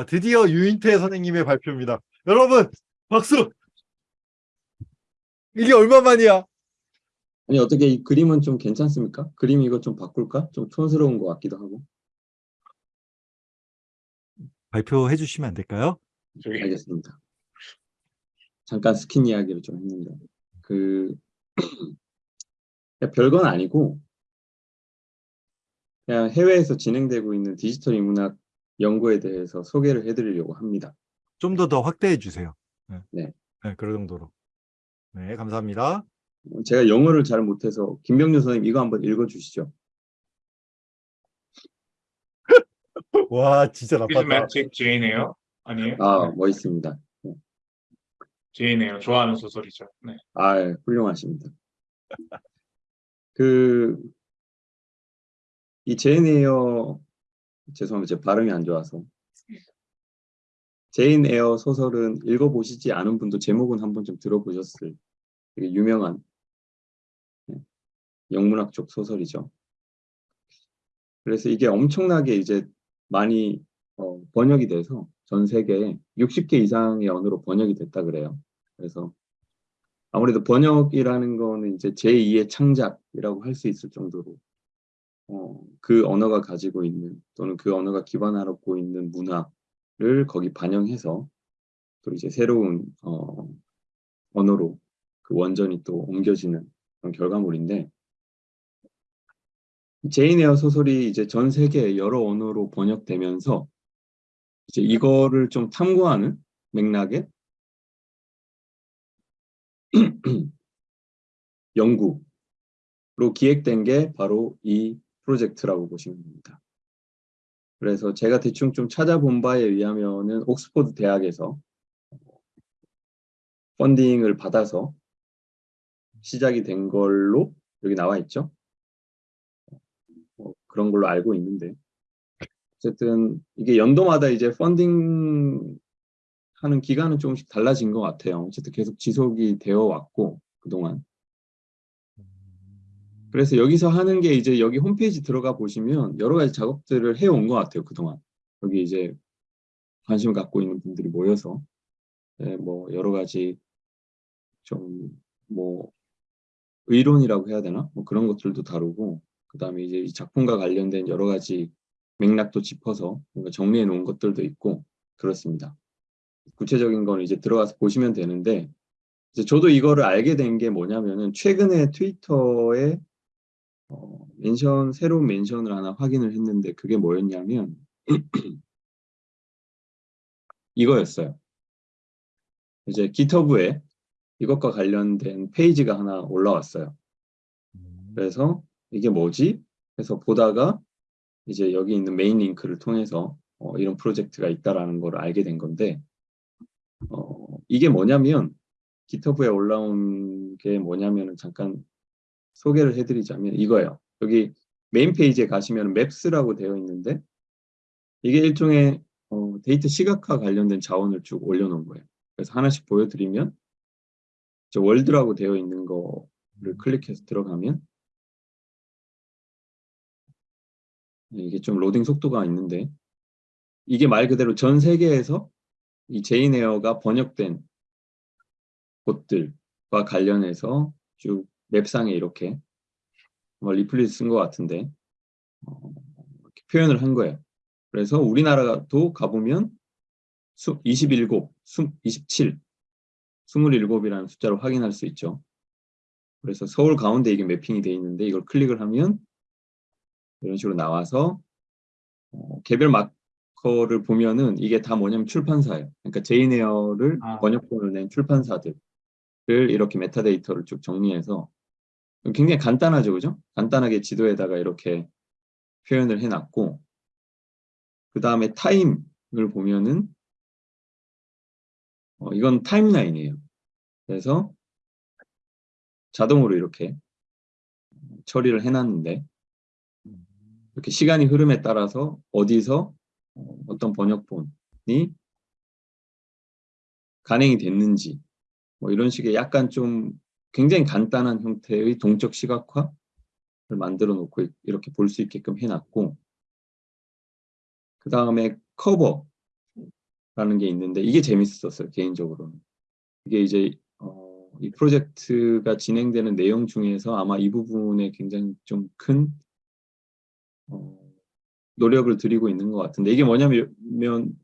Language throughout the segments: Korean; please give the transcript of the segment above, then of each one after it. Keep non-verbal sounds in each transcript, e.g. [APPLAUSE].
아, 드디어 유인태 선생님의 발표입니다. 여러분 박수! 이게 얼마만이야? 아니 어떻게 이 그림은 좀 괜찮습니까? 그림 이거 좀 바꿀까? 좀 촌스러운 것 같기도 하고. 발표해 주시면 안 될까요? 알겠습니다. 잠깐 스킨 이야기를 좀 했는데 그 [CLEARS THROAT] 별건 아니고 그냥 해외에서 진행되고 있는 디지털 인문학 연구에 대해서 소개를 해드리려고 합니다. 좀 더 더 확대해 주세요. 네. 네. 네, 그런 정도로. 네, 감사합니다. 제가 영어를 잘 못해서 김병준 선생님 이거 한번 읽어주시죠. [LAUGHS] 와, 진짜 나빴다. Jane예요? 아니에요? 아 멋있습니다. 제이네요. 좋아하는 소설이죠. 네. 아 훌륭하십니다. 그 이 제인 에어 죄송합니다. 제 발음이 안 좋아서 제인 에어 소설은 읽어보시지 않은 분도 제목은 한번 좀 들어보셨을 되게 유명한 네, 영문학 쪽 소설이죠. 그래서 이게 엄청나게 이제 많이 어, 번역이 돼서 전 세계에 60개 이상의 언어로 번역이 됐다 그래요. 그래서 아무래도 번역이라는 거는 이제 제2의 창작이라고 할 수 있을 정도로 어, 그 언어가 가지고 있는 또는 그 언어가 기반하고 있는 문화를 거기 반영해서 또 이제 새로운 어, 언어로 그 원전이 또 옮겨지는 그런 결과물인데 제인 에어 소설이 이제 전 세계 여러 언어로 번역되면서 이제 이거를 좀 탐구하는 맥락에 [CLEARS THROAT] 연구로 기획된 게 바로 이 프로젝트라고 보시면 됩니다. 그래서 제가 대충 좀 찾아본 바에 의하면은 옥스퍼드 대학에서 펀딩을 받아서 시작이 된 걸로 여기 나와 있죠. 어, 그런 걸로 알고 있는데 어쨌든 이게 연도마다 이제 펀딩 하는 기간은 조금씩 달라진 것 같아요. 어쨌든 계속 지속이 되어 왔고 그동안 그래서 여기서 하는 게 이제 여기 홈페이지 들어가 보시면 여러 가지 작업들을 해온 것 같아요. 그동안 여기 이제 관심을 갖고 있는 분들이 모여서 네, 뭐 여러 가지 좀 뭐 의론이라고 해야 되나 뭐 그런 것들도 다루고 그 다음에 이제 이 작품과 관련된 여러 가지 맥락도 짚어서 뭔가 정리해 놓은 것들도 있고 그렇습니다. 구체적인 건 이제 들어가서 보시면 되는데 저도 이거를 알게 된 게 뭐냐면은 최근에 트위터에 어, 멘션 새로운 멘션을 하나 확인을 했는데 그게 뭐였냐면 [CLEARS THROAT] 이거였어요. 이제 GitHub에 이것과 관련된 페이지가 하나 올라왔어요. 그래서 이게 뭐지? 해서 보다가 이제 여기 있는 메인 링크를 통해서 어, 이런 프로젝트가 있다라는 걸 알게 된 건데 어, 이게 뭐냐면 GitHub에 올라온 게 뭐냐면은 잠깐 소개를 해드리자면 이거예요. 여기 메인 페이지에 가시면 Maps라고 되어 있는데 이게 일종의 어, 데이터 시각화 관련된 자원을 쭉 올려놓은 거예요. 그래서 하나씩 보여드리면 저 World라고 되어 있는 거를 클릭해서 들어가면 네, 이게 좀 로딩 속도가 있는데 이게 말 그대로 전 세계에서 이 제인 에어가 번역된 곳들과 관련해서 쭉 map상에 이렇게 뭐 리플릿 쓴 것 같은데 어, 표현을 한 거예요. 그래서 우리나라도 가보면 27, 27, 27이라는 숫자를 확인할 수 있죠. 그래서 서울 가운데 이게 매핑이 되어 있는데 이걸 클릭을 하면 이런 식으로 나와서 어, 개별 마커를 보면은 이게 다 뭐냐면 출판사예요. 그러니까 제이네어를 아. 번역본을 낸 출판사들을 이렇게 metadata를 쭉 정리해서 굉장히 간단하죠, 그죠? 간단하게 지도에다가 이렇게 표현을 해놨고 그 다음에 Time을 보면은 어, 이건 timeline이에요. 그래서 자동으로 이렇게 처리를 해놨는데 이렇게 시간이 흐름에 따라서 어디서 어, 어떤 번역본이 간행이 됐는지 뭐 이런 식의 약간 좀 굉장히 간단한 형태의 동적 시각화를 만들어 놓고 이렇게 볼 수 있게끔 해놨고 그 다음에 커버 라는 게 있는데 이게 재밌었어요 개인적으로는. 이게 이제 어, 이 프로젝트가 진행되는 내용 중에서 아마 이 부분에 굉장히 좀큰 어, 노력을 들이고 있는 것 같은데 이게 뭐냐면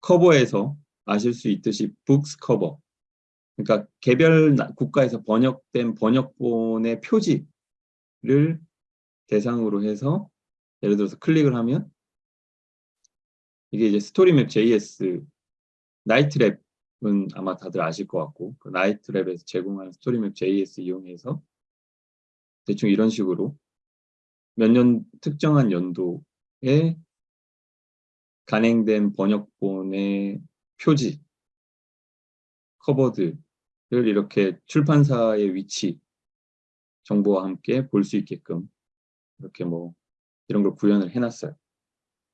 Cover에서 아실 수 있듯이 books cover 그러니까 개별 나- 국가에서 번역된 번역본의 표지를 대상으로 해서 예를 들어서 클릭을 하면 이게 이제 스토리맵 JS 나이트랩은 아마 다들 아실 것 같고 그 Knight Lab에서 제공하는 StoryMap JS 이용해서 대충 이런 식으로 몇 년 특정한 연도에 간행된 번역본의 표지 커버들을 이렇게 출판사의 위치 정보와 함께 볼 수 있게끔 이렇게 뭐 이런 걸 구현을 해놨어요.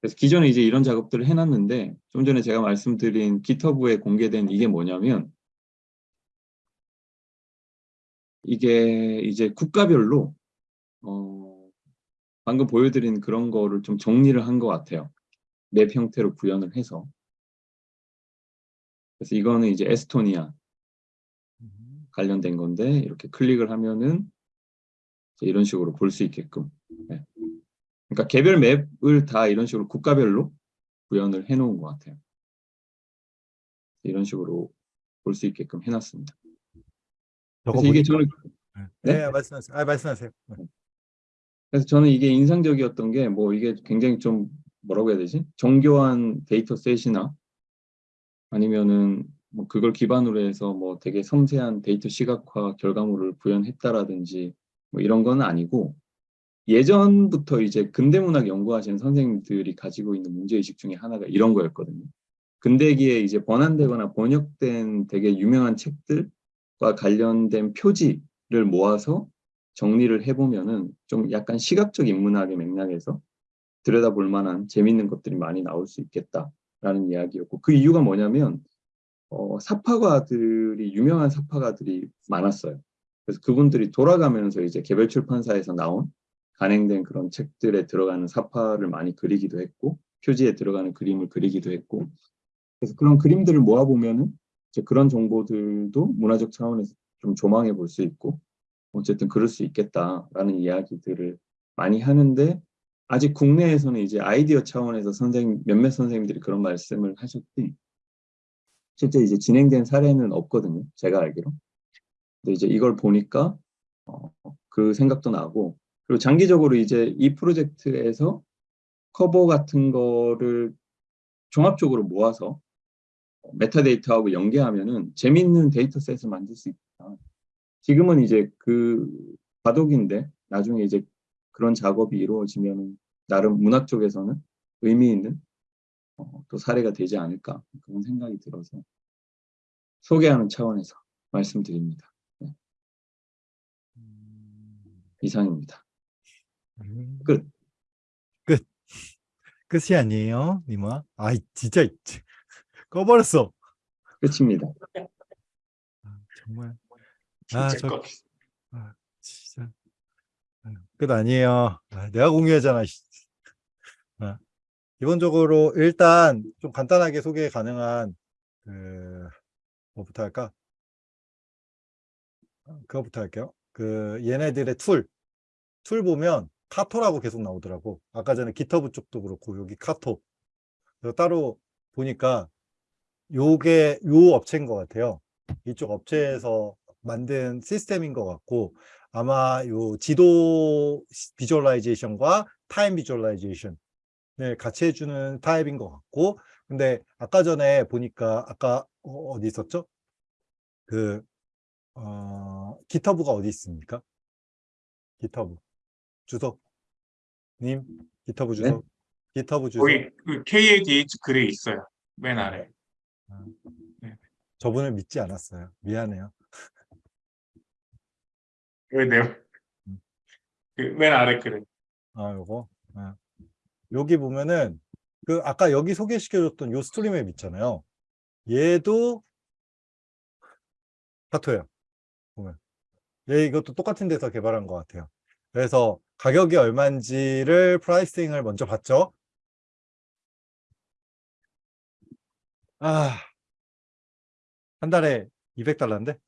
그래서 기존에 이제 이런 작업들을 해놨는데 좀 전에 제가 말씀드린 GitHub에 공개된 이게 뭐냐면 이게 이제 국가별로 어, 방금 보여드린 그런 거를 좀 정리를 한 것 같아요. 맵 형태로 구현을 해서 그래서 이거는 이제 에스토니아 관련된 건데 이렇게 클릭을 하면은 이런 식으로 볼 수 있게끔 네. 그러니까 개별 맵을 다 이런 식으로 국가별로 구현을 해 놓은 것 같아요. 이런 식으로 볼 수 있게끔 해놨습니다. 그래서 이게 저는 네, 네? 말씀하세요. 아, 말씀하세요. 그래서 저는 이게 인상적이었던 게 뭐 이게 굉장히 좀 뭐라고 해야 되지? 정교한 데이터 셋이나 아니면은 뭐 그걸 기반으로 해서 뭐 되게 섬세한 데이터 시각화 결과물을 구현했다라든지 뭐 이런 건 아니고 예전부터 이제 근대 문학 연구하시는 선생님들이 가지고 있는 문제의식 중에 하나가 이런 거였거든요. 근대기에 이제 번안되거나 번역된 되게 유명한 책들과 관련된 표지를 모아서 정리를 해보면은 좀 약간 시각적 인문학의 맥락에서 들여다볼 만한 재밌는 것들이 많이 나올 수 있겠다라는 이야기였고 그 이유가 뭐냐면 어, 사파가들이 유명한 사파가들이 많았어요. 그래서 그분들이 돌아가면서 이제 개별 출판사에서 나온 간행된 그런 책들에 들어가는 사파를 많이 그리기도 했고 표지에 들어가는 그림을 그리기도 했고 그래서 그런 그림들을 모아보면은 이제 그런 정보들도 문화적 차원에서 좀 조망해 볼 수 있고 어쨌든 그럴 수 있겠다라는 이야기들을 많이 하는데 아직 국내에서는 이제 아이디어 차원에서 선생님 몇몇 선생님들이 그런 말씀을 하셨지 실제 이제 진행된 사례는 없거든요 제가 알기로 근데 이제 이걸 보니까 어, 그 생각도 나고 그리고 장기적으로 이제 이 프로젝트에서 커버 같은 거를 종합적으로 모아서 metadata하고 연계하면은 재밌는 dataset을 만들 수 있다. 지금은 이제 그 과도기인데 나중에 이제 그런 작업이 이루어지면 나름 문학 쪽에서는 의미 있는 어, 또 사례가 되지 않을까 그런 생각이 들어서 소개하는 차원에서 말씀드립니다. 네, 이상입니다. 음, 끝. 끝. 끝이 아니에요, 니마. 아이, 진짜 꺼버렸어. 끝입니다. 아, 정말. 진짜 아, 저- 거. 진짜. 아, 끝 아니에요. 아, 내가 공유하잖아. 씨. 아, 기본적으로 일단 좀 간단하게 소개 가능한 그 뭐부터 할까? 어, 그거부터 할게요. 그 얘네들의 툴, tool 보면 Carto라고 계속 나오더라고. 아까 전에 GitHub 쪽도 그렇고 여기 Carto. 그래서 따로 보니까 요게 요 업체인 것 같아요. 이쪽 업체에서 만든 시스템인 것 같고 아마 요 지도 visualization과 time visualization 을 같이 해주는 타입인 것 같고 근데 아까 전에 보니까 아까 어, 어디 있었죠? 그 어, 기터브가 어디 있습니까? 기터브 주석 님 기터브 주석 기터브 주석 거기 그 KADH 글에 있어요. 맨 아래. 저분을 믿지 않았어요. 미안해요. 왜 내요? 음. 그맨 아래 글에. 아, 요거. 아. 여기 보면은 그 아까 여기 소개시켜줬던 요 스토리맵 있잖아요. 얘도 Carto예요. 보면. 얘 이것도 똑같은 데서 개발한 것 같아요. 그래서 가격이 얼마인지를 pricing을 먼저 봤죠. 아, 한 달에 200달러인데?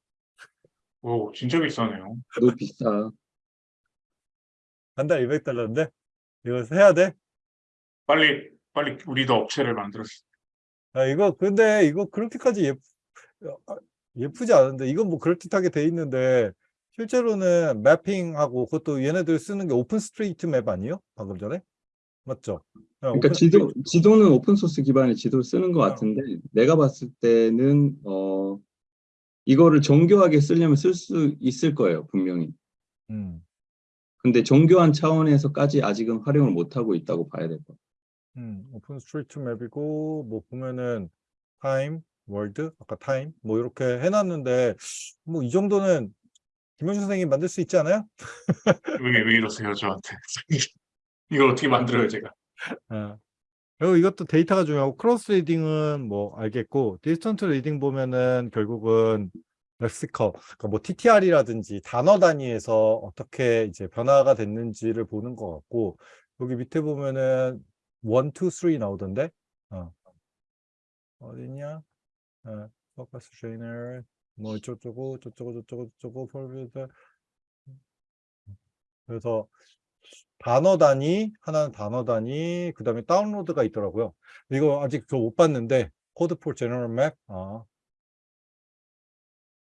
오, 진짜 비싸네요. 너무 비싸. 한 달에 200달러인데? 이거 해야 돼? 빨리, 빨리 우리도 업체를 만들었어. 아, 이거, 근데 이거 그렇게까지 예, 아, 예쁘지 않은데, 이건 뭐 그럴듯하게 돼 있는데, 실제로는 mapping하고, 그것도 얘네들 쓰는 게 OpenStreetMap 아니에요? 방금 전에? 맞죠? 네, 그러니까 지도 지도는 open source 기반의 지도를 쓰는 것 어. 같은데 내가 봤을 때는 어 이거를 정교하게 쓰려면 쓸 수 있을 거예요 분명히. 음, 근데 정교한 차원에서까지 아직은 활용을 못 하고 있다고 봐야 될 것 같아요. 음, OpenStreetMap이고, 뭐 보면은, time, world, 아까 time, 뭐 이렇게 해놨는데, 뭐 이 정도는 김영준 선생님 만들 수 있지 않아요? [LAUGHS] 왜, 왜 이러세요, 저한테. [LAUGHS] 이걸 어떻게 만들어요, 제가. 아. 그리고 이것도 데이터가 중요하고 close reading은 뭐 알겠고 distant reading 보면은 결국은 렉시컬 그러니까 뭐 TTR이라든지 단어 단위에서 어떻게 이제 변화가 됐는지를 보는 것 같고 여기 밑에 보면은 1, 2, 3 나오던데 어. 어디냐 어, 포커스 트레이너 뭐 저쩌고 저쩌고 저쩌고 저쩌고 폴비드 그래서 단어 단위, 하나는 단어 단위, 그 다음에 다운로드가 있더라고요. 이거 아직 저 못 봤는데, 코드 for general map, 아.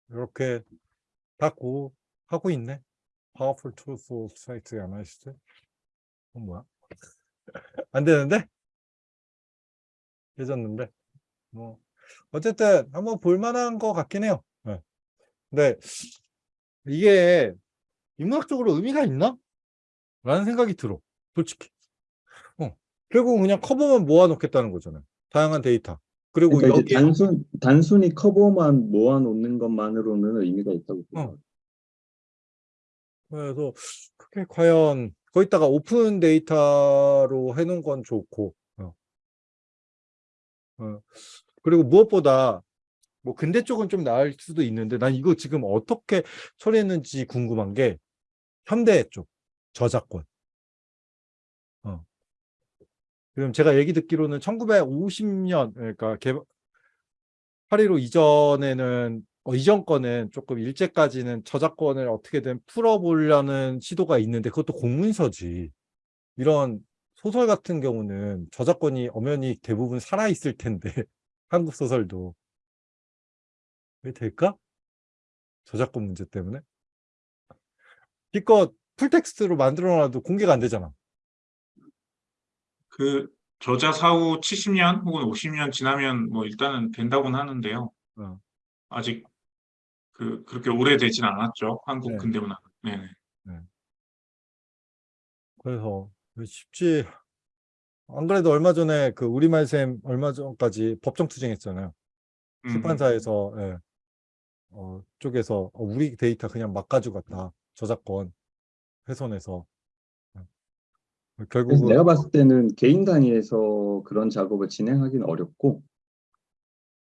이렇게 다 고, 하고 있네. for site analysis. 어, 뭐야? 안 되는데? 깨졌는데? 뭐, 어쨌든 한번 볼만한 것 같긴 해요. 네. 근데 이게 인문학적으로 의미가 있나? 라는 생각이 들어. 솔직히. 어. 결국 그냥 커버만 모아놓겠다는 거잖아요. 다양한 데이터. 그리고 그러니까 여기 단순 단순히 커버만 모아놓는 것만으로는 의미가 있다고. 어. 그래서 그게 과연 거기다가 open data로 해놓은 건 좋고 어. 어. 그리고 무엇보다 뭐 근대 쪽은 좀 나을 수도 있는데 난 이거 지금 어떻게 처리했는지 궁금한 게 현대 쪽 저작권 어. 지금 제가 얘기 듣기로는 1950년 그러니까 개발 8.15 이전에는 어, 이전 거는 조금 일제까지는 저작권을 어떻게든 풀어보려는 시도가 있는데 그것도 공문서지. 이런 소설 같은 경우는 저작권이 엄연히 대부분 살아있을 텐데 [LAUGHS] 한국 소설도 왜 될까? 저작권 문제 때문에 기껏 풀텍스트로 만들어놔도 공개가 안 되잖아. 그, 저자 사후 70년 혹은 50년 지나면 뭐 일단은 된다고는 하는데요. 어. 아직 그, 그렇게 오래되진 않았죠. 한국 네. 근대문학. 네네. 그래서 쉽지 안 그래도 얼마 전에 그 우리말 쌤 얼마 전까지 법정 투쟁했잖아요. 음, 출판사에서 예. 어, 쪽에서 어, 우리 데이터 그냥 막 가져갔다 저작권 훼손해서 예. 그래서 결국은 내가 봤을 때는 개인 단위에서 그런 작업을 진행하기는 어렵고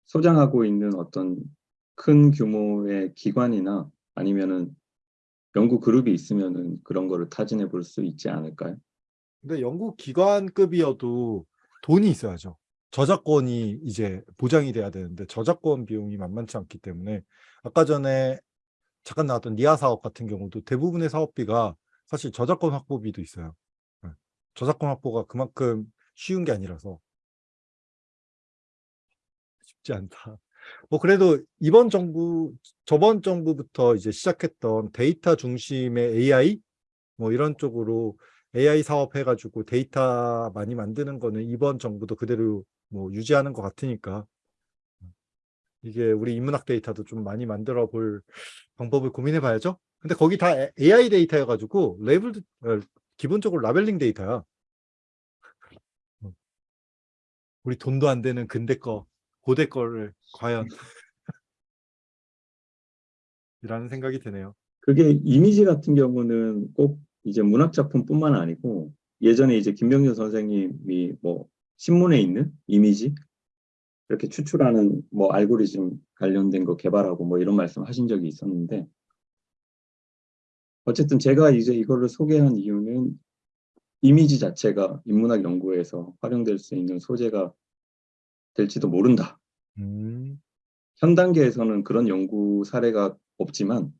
소장하고 있는 어떤 큰 규모의 기관이나 아니면은 연구 그룹이 있으면은 그런 거를 타진해 볼 수 있지 않을까요? 근데 영국 기관급이어도 돈이 있어야죠. 저작권이 이제 보장이 돼야 되는데 저작권 비용이 만만치 않기 때문에 아까 전에 잠깐 나왔던 니아 사업 같은 경우도 대부분의 사업비가 사실 저작권 확보비도 있어요. 예. 저작권 확보가 그만큼 쉬운 게 아니라서 쉽지 않다. 뭐 그래도 이번 정부, 저번 정부부터 이제 시작했던 데이터 중심의 AI 뭐 이런 쪽으로 AI 사업 해가지고 데이터 많이 만드는 거는 이번 정부도 그대로 뭐 유지하는 것 같으니까 이게 우리 인문학 데이터도 좀 많이 만들어 볼 방법을 고민해 봐야죠. 근데 거기 다 AI 데이터여가지고 레벨 어, 기본적으로 labeling 데이터야. 음. 우리 돈도 안 되는 근대 거, 고대 거를 과연 [LAUGHS] 이라는 생각이 드네요. 그게 이미지 같은 경우는 꼭 이제 문학 작품뿐만 아니고 예전에 이제 김병준 선생님이 뭐 신문에 있는 이미지 이렇게 추출하는 뭐 알고리즘 관련된 거 개발하고 뭐 이런 말씀 하신 적이 있었는데 어쨌든 제가 이제 이거를 소개한 이유는 이미지 자체가 인문학 연구에서 활용될 수 있는 소재가 될지도 모른다. 음, 현 단계에서는 그런 연구 사례가 없지만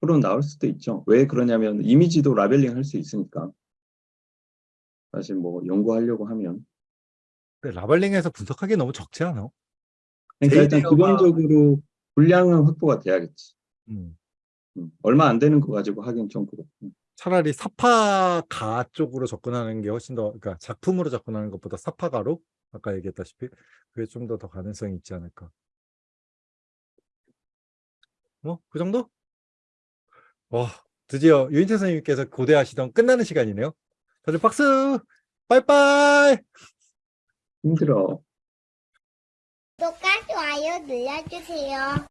앞으로 나올 수도 있죠. 왜 그러냐면 이미지도 라벨링 할 수 있으니까. 사실 뭐 연구하려고 하면. 근데 라벨링에서 분석하기 너무 적지 않아? 그러니까 일단 기본적으로 분량은 확보가 돼야겠지. 음. 음, 얼마 안 되는 거 가지고 하긴 좀 그렇고. 차라리 사파가 쪽으로 접근하는 게 훨씬 더, 그러니까 작품으로 접근하는 것보다 사파가로 아까 얘기했다시피 그게 좀 더 더 가능성이 있지 않을까. 뭐, 그 정도? 와, 드디어 유인태 선생님께서 고대하시던 끝나는 시간이네요. 다들 박수! 빠이빠이! 힘들어. 구독과 좋아요 눌러주세요.